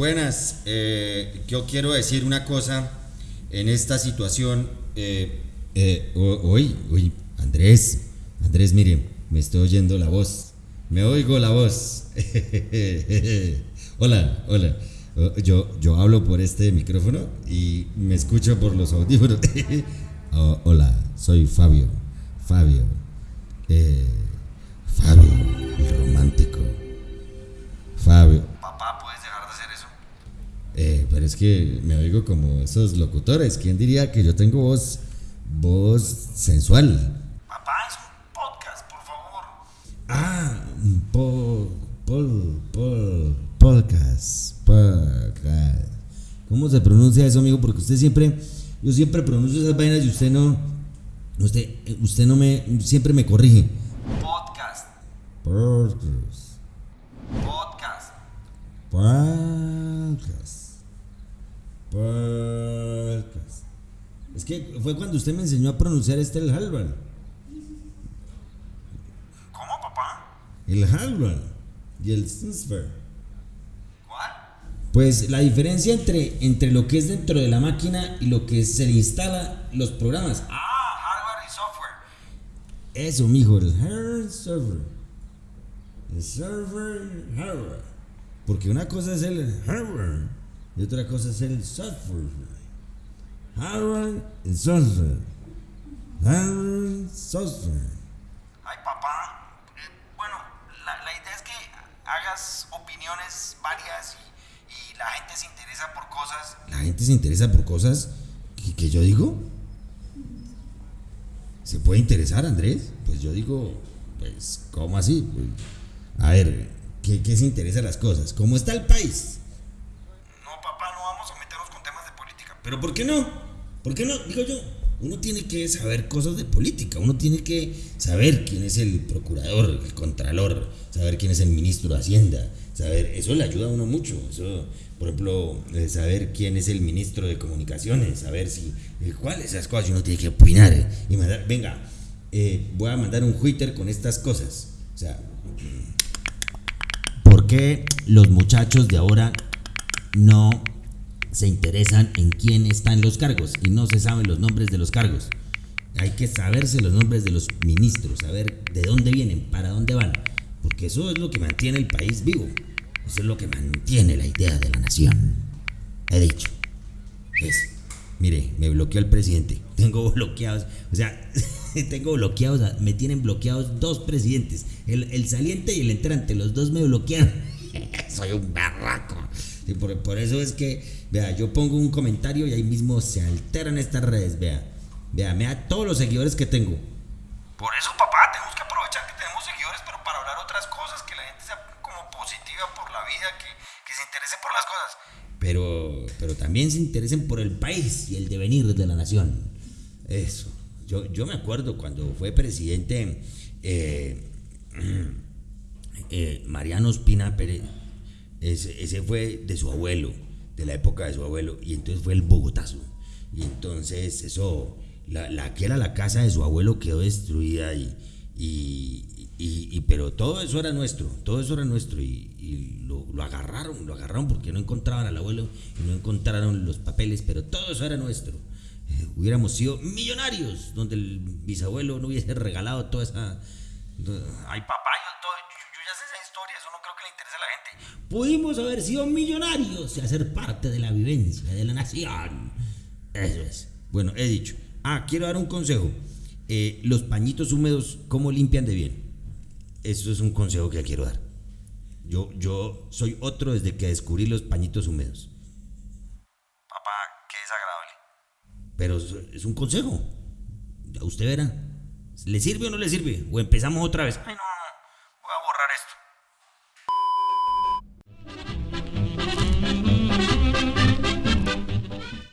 Buenas, eh, yo quiero decir una cosa en esta situación. Eh, eh, uy, Andrés, Andrés, mire, me estoy oyendo la voz, me oigo la voz. hola, hola. Yo, yo hablo por este micrófono y me escucho por los audífonos. Oh, hola, soy Fabio, Fabio, Fabio, el romántico. Fabio. Papá, ¿puedes dejar de hacer eso? Eh, pero es que me oigo como esos locutores. ¿Quién diría que yo tengo voz, voz sensual? Papá, es un podcast, por favor. Ah, po, pol, pol, podcast, podcast. ¿Cómo se pronuncia eso, amigo? Porque usted siempre, yo siempre pronuncio esas vainas y usted no, usted, usted no me, siempre me corrige. Podcast. Podcast. Podcast. Podcast. Podcast. Es que fue cuando usted me enseñó a pronunciar este el Halvan. ¿Cómo, papá? El Halvan y el Sinsfer. ¿Cuál? Pues la diferencia entre, entre lo que es dentro de la máquina y lo que se le instala los programas. Ah, hardware y software. Eso, mijo, el hardware server. El server hardware. Porque una cosa es el hardware y otra cosa es el software. Hardware y software. Hardware software. Ay, papá. eh, bueno, la, la idea es que hagas opiniones varias y, y la gente se interesa por cosas. La gente se interesa por cosas que, que yo digo. ¿Se puede interesar, Andrés? Pues yo digo, pues, ¿cómo así? Pues, a ver, ¿qué, ¿qué se interesa las cosas? ¿Cómo está el país? No, papá, no vamos a meternos con temas de política. Pero ¿por qué no? ¿Por qué no? Digo yo, uno tiene que saber cosas de política, uno tiene que saber quién es el procurador, el contralor, saber quién es el ministro de Hacienda, saber, eso le ayuda a uno mucho, eso, por ejemplo, eh, saber quién es el ministro de Comunicaciones, saber si, eh, cuáles esas cosas uno tiene que opinar eh, y mandar, venga, eh, voy a mandar un Twitter con estas cosas, o sea, ¿por qué los muchachos de ahora no se interesan en quién está en los cargos y no se saben los nombres de los cargos. Hay que saberse los nombres de los ministros, saber de dónde vienen, para dónde van, porque eso es lo que mantiene el país vivo. Eso es lo que mantiene la idea de la nación. He dicho. Eso. Mire, me bloqueó el presidente. Tengo bloqueados, o sea, tengo bloqueados, me tienen bloqueados dos presidentes, el, el saliente y el entrante, los dos me bloquearon. Soy un barraco. Y por, por eso es que, vea, yo pongo un comentario y ahí mismo se alteran estas redes, vea. Vea, vea todos los seguidores que tengo. Por eso, papá, tenemos que aprovechar que tenemos seguidores, pero para hablar otras cosas, que la gente sea como positiva por la vida, que, que se interese por las cosas. Pero, pero también se interesen por el país y el devenir de la nación. Eso. Yo, yo me acuerdo cuando fue presidente eh, eh, Mariano Espina Pérez. Ese, ese fue de su abuelo, de la época de su abuelo. Y entonces fue el Bogotazo. Y entonces eso, la, la que era la casa de su abuelo quedó destruida y, y, pero todo eso era nuestro, todo eso era nuestro y, lo agarraron, lo agarraron porque no encontraban al abuelo y no encontraron los papeles, pero todo eso era nuestro. Hubiéramos sido millonarios donde el bisabuelo no hubiese regalado toda esa... Ay, papá, yo, to- yo- yo ya sé esa historia, eso no creo que le interese a la gente. Pudimos haber sido millonarios y hacer parte de la vivencia de la nación. Eso es. Bueno, he dicho. Ah, quiero dar un consejo. Eh, los pañitos húmedos, ¿cómo limpian de bien? Eso es un consejo que quiero dar. Yo, yo soy otro desde que descubrí los pañitos húmedos. Papá, qué desagradable. Pero es- un consejo. Ya Usted verá. ¿Le sirve o no le sirve? O empezamos otra vez. Ay, no,